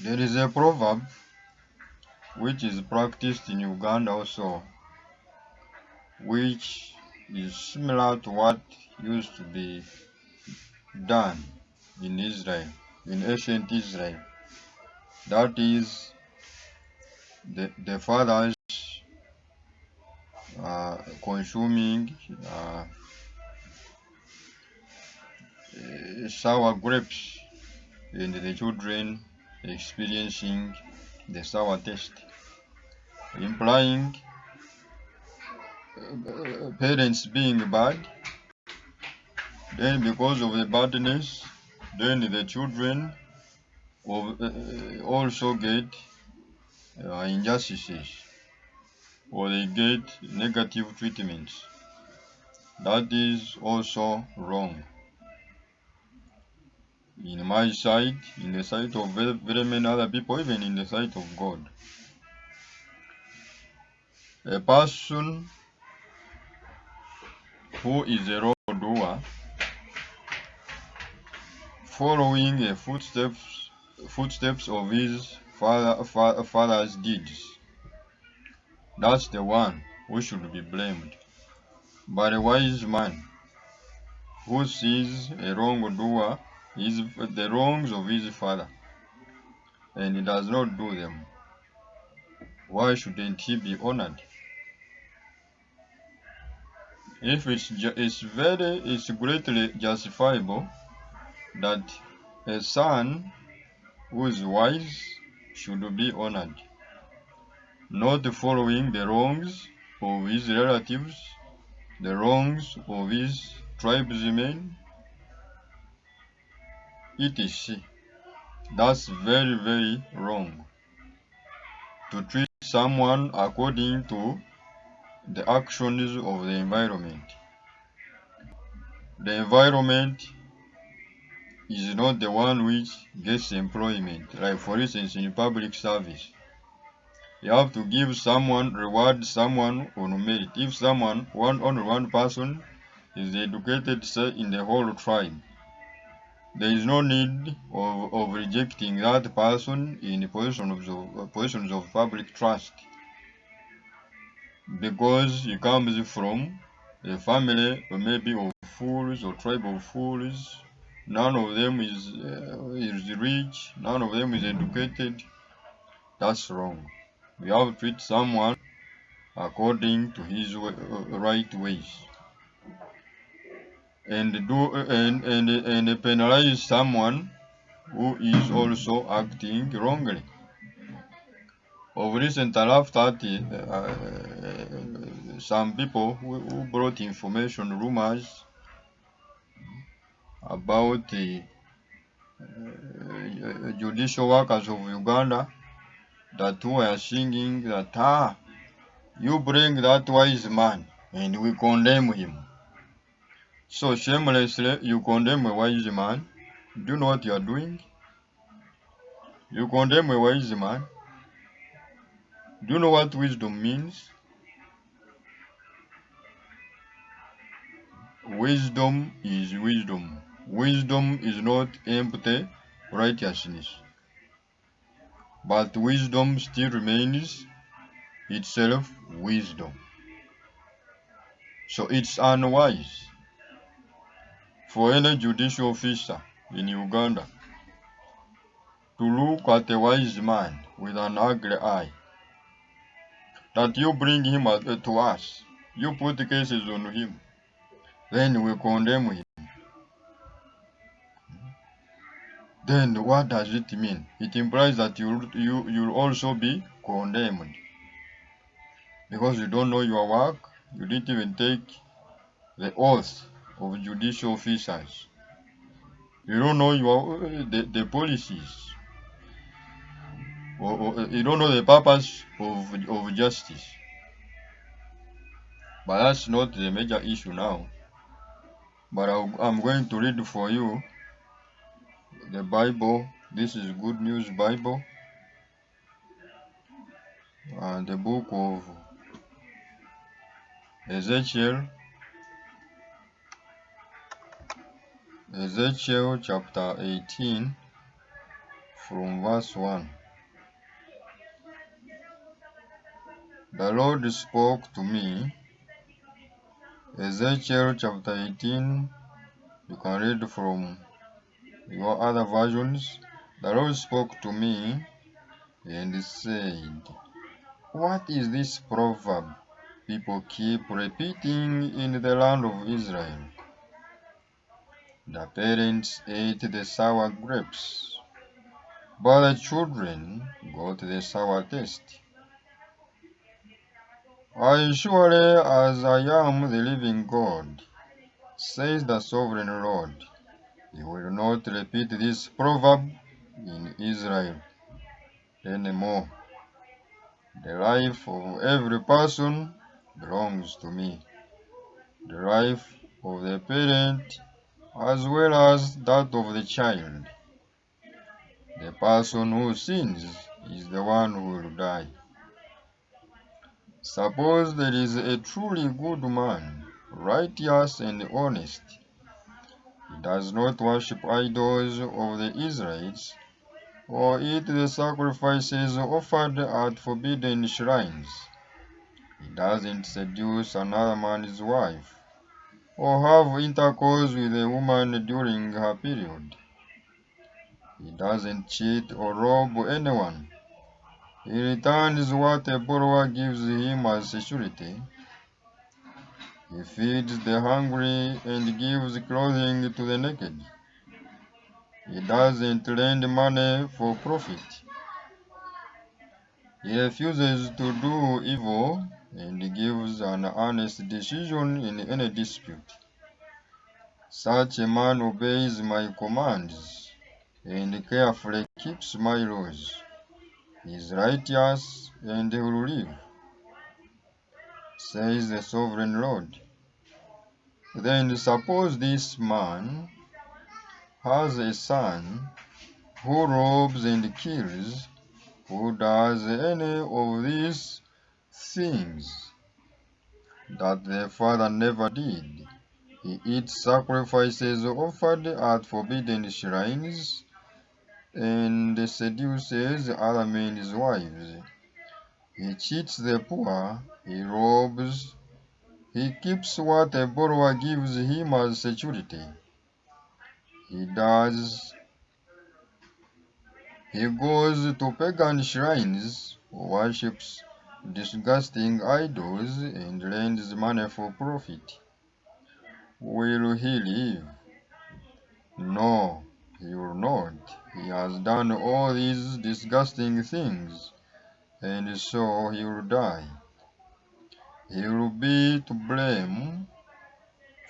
There is a proverb which is practiced in Uganda also, which is similar to what used to be done in Israel, in ancient Israel. That is, the, the fathers uh, consuming uh, sour grapes and the children experiencing the sour taste, implying uh, parents being bad, then because of the badness, then the children uh, also get uh, injustices or they get negative treatments. That is also wrong. In my sight, in the sight of very, many other people, even in the sight of God. A person who is a wrongdoer following the footsteps footsteps of his father, fa father's deeds. That's the one who should be blamed. But a wise man who sees a wrongdoer is the wrongs of his father and he does not do them, why shouldn't he be honored? If it's, it's very, it's greatly justifiable that a son who is wise should be honored, not following the wrongs of his relatives, the wrongs of his tribesmen, etc. That's very, very wrong. To treat someone according to the actions of the environment. The environment is not the one which gets employment, like for instance in public service. You have to give someone, reward someone on merit. If someone, one only one person is educated say in the whole tribe, there is no need of, of rejecting that person in positions of, positions of public trust because he comes from a family or maybe of fools or tribe of fools. None of them is, uh, is rich, none of them is educated. That's wrong. We have to treat someone according to his way, uh, right ways. And do and, and and penalize someone who is also acting wrongly. Of recent, I have that uh, some people who, who, brought information, rumors about the uh, judicial workers of Uganda that were singing that, ah, you bring that wise man and we condemn him. So shamelessly, you condemn a wise man. Do you know what you are doing? You condemn a wise man do you know what wisdom means? Wisdom is wisdom. Wisdom is not empty righteousness. But wisdom still remains itself wisdom. So it's unwise for any judicial officer in Uganda to look at a wise man with an ugly eye that you bring him eh, to us. You put cases on him. Then we condemn him. Then what does it mean? It implies that you you you'll also be condemned. Because you don't know your work, you didn't even take the oath of judicial officers. You don't know your the, the policies or, you don't know the purpose of, of justice. But that's not the major issue now. But i am going to read for you the Bible. This is Good News Bible. And the book of Ezekiel. Ezekiel chapter 18 from verse 1. The Lord spoke to me. Ezekiel chapter 18, you can read from your other versions. The Lord spoke to me and said, What is this proverb people keep repeating in the land of Israel? The parents ate the sour grapes, but the children got the sour taste. As surely as I am the living God, says the sovereign Lord, he will not repeat this proverb in Israel anymore. The life of every person belongs to me. The life of the parent as well as that of the child. The person who sins is the one who will die. Suppose there is a truly good man, righteous and honest. He does not worship idols of the Israelites or eat the sacrifices offered at forbidden shrines. He doesn't seduce another man's wife or have intercourse with a woman during her period. He doesn't cheat or rob anyone. He returns what a borrower gives him as security. He feeds the hungry and gives clothing to the naked. He doesn't lend money for profit. He refuses to do evil and gives an honest decision in any dispute. Such a man obeys my commands and carefully keeps my laws. He is righteous and will live, says the sovereign Lord. Then suppose this man has a son who robs and kills, who does any of these things that the father never did. He eats sacrifices offered at forbidden shrines and seduces other men's wives. He cheats the poor, he robs, he keeps what a borrower gives him as security. He does. He goes to pagan shrines, worships disgusting idols, and lends money for profit. Will he live? No, he will not. He has done all these disgusting things, and so he will die. He will be to blame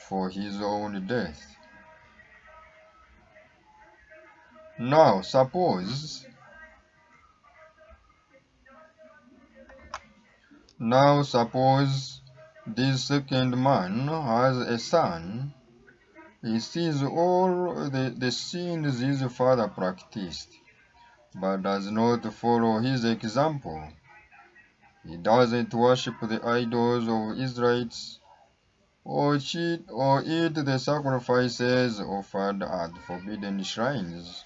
for his own death. Now suppose now suppose this second man has a son. He sees all the, the sins his father practiced, but does not follow his example. He doesn't worship the idols of Israelites or cheat or eat the sacrifices offered at forbidden shrines.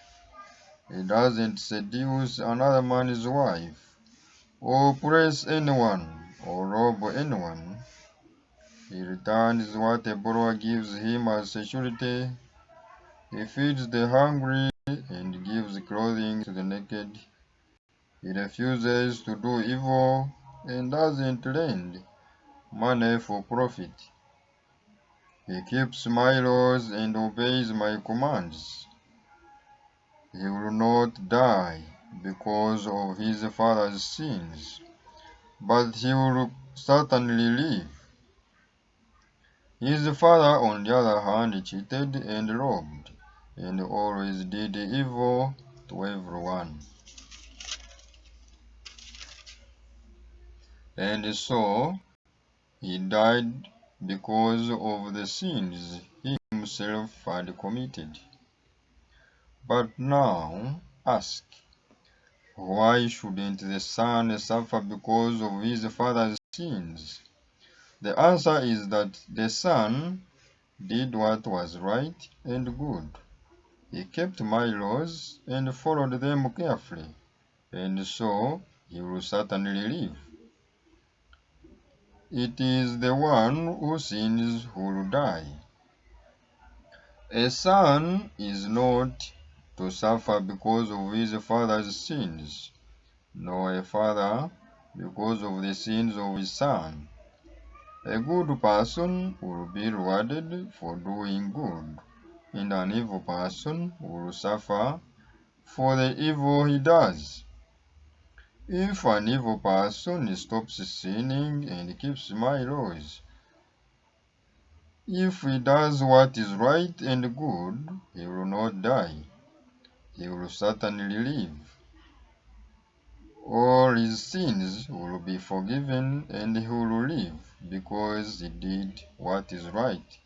He doesn't seduce another man's wife, or oppress anyone, or rob anyone. He returns what a borrower gives him as security. He feeds the hungry and gives clothing to the naked. He refuses to do evil and doesn't lend money for profit. He keeps my laws and obeys my commands. He will not die because of his father's sins, but he will certainly live. His father, on the other hand, cheated and robbed, and always did evil to everyone. And so he died because of the sins he himself had committed. But now ask, why shouldn't the son suffer because of his father's sins? The answer is that the son did what was right and good. he kept my laws and followed them carefully, and so he will certainly live. It is the one who sins who will die. A son is not to suffer because of his father's sins, nor a father because of the sins of his son. A good person will be rewarded for doing good, and an evil person will suffer for the evil he does. If an evil person stops sinning and keeps my laws, if he does what is right and good, he will not die. He will certainly live. All his sins will be forgiven and he will live because he did what is right.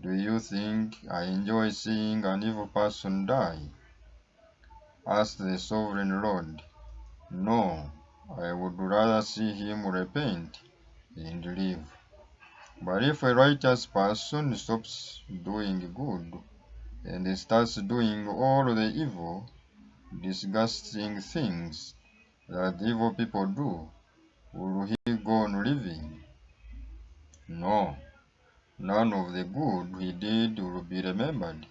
Do you think I enjoy seeing an evil person die? asked the sovereign Lord. No, I would rather see him repent and live. But if a righteous person stops doing good and he starts doing all the evil, disgusting things that evil people do, will he go on living? No, none of the good he did will be remembered.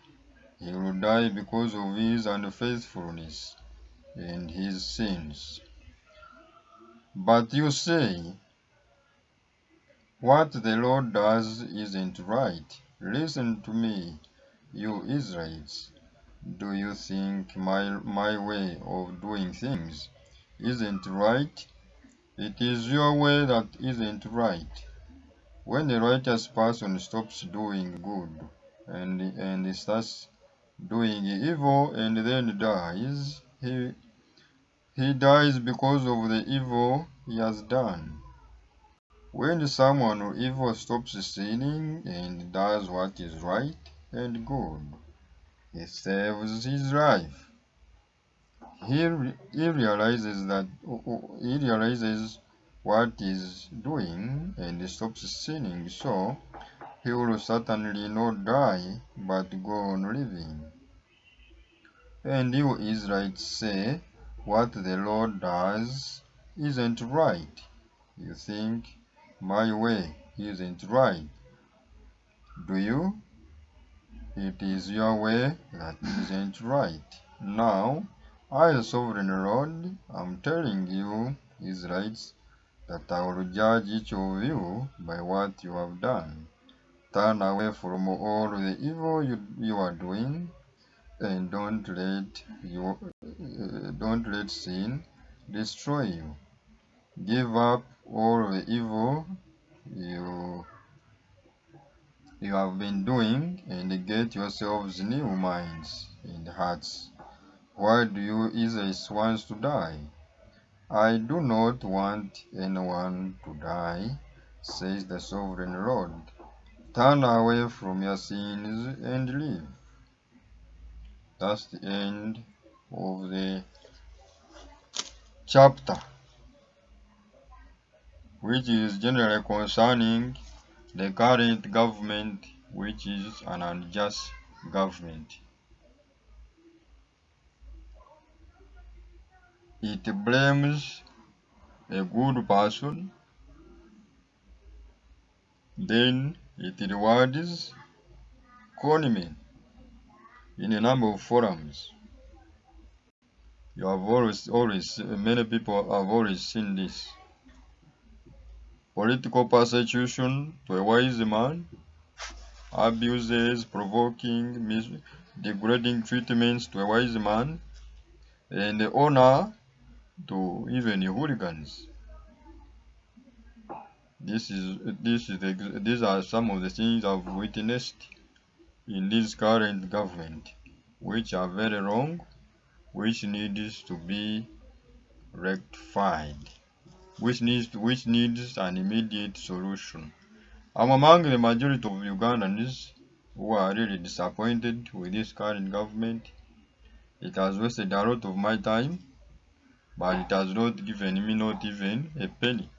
He will die because of his unfaithfulness and his sins. But you say, What the Lord does isn't right. Listen to me, you Israelites. Do you think my, my way of doing things isn't right? It is your way that isn't right. When a righteous person stops doing good and, and starts doing evil and then dies, he, he dies because of the evil he has done. When someone evil stops sinning and does what is right and good, he saves his life. He, he realizes that oh, oh, he realizes what he's doing and stops sinning, so he will certainly not die but go on living. And you Israelites say, What the Lord does isn't right. You think my way isn't right. Do you? It is your way that isn't right. Now, I, the sovereign Lord, I'm telling you, Israelites, that I will judge each of you by what you have done. Turn away from all the evil you, you are doing, and don't let you uh, don't let sin destroy you. Give up all the evil you you have been doing and get yourselves new minds and hearts. Why do you Israelites want to die? I do not want anyone to die, says the sovereign Lord. Turn away from your sins and live. That's the end of the chapter, which is generally concerning the current government, which is an unjust government. It blames a good person, then it rewards conmen in a number of forums. You have always, always, many people have always seen this. Political persecution to a wise man, abuses, provoking, degrading treatments to a wise man, and honor to even hooligans. This is this is the, these are some of the things I've witnessed in this current government, which are very wrong, which needs to be rectified, which needs which needs an immediate solution. I'm among the majority of Ugandans who are really disappointed with this current government. It has wasted a lot of my time but it has not given me not even a penny.